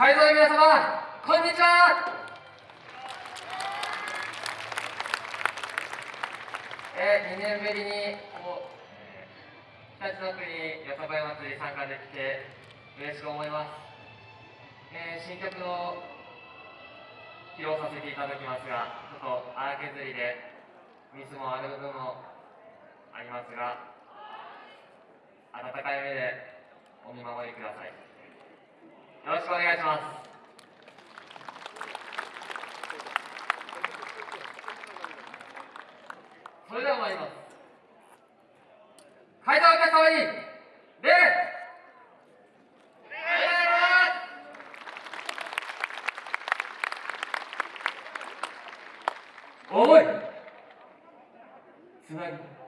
会場の皆様こんにちは。えー、2年ぶりにこう、えー、日立の国よさこい祭り参加できて嬉しく思います、えー、新曲の披露させていただきますがちょっと荒削りでミスもある部分もありますが温かい目でお見守りください。よろしくお願いします。それでは参ります。会場お客様に礼!思い。つなぎ。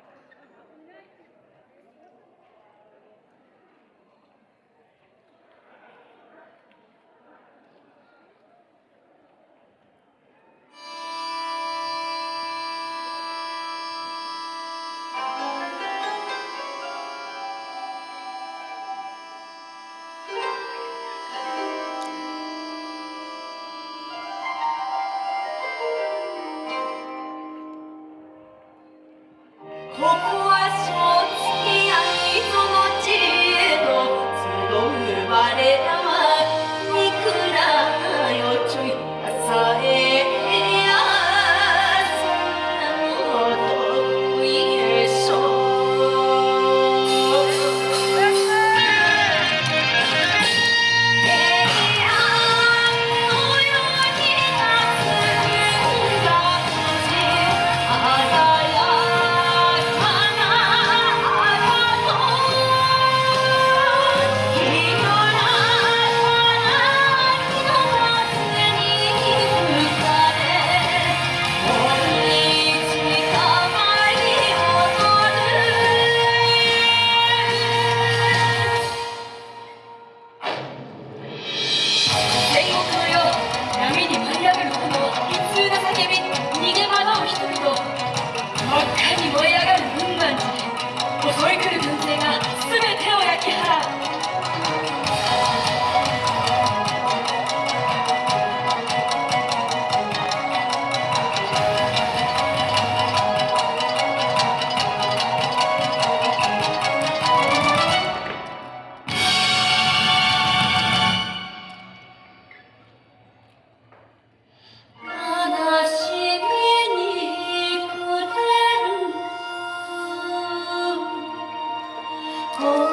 Oh.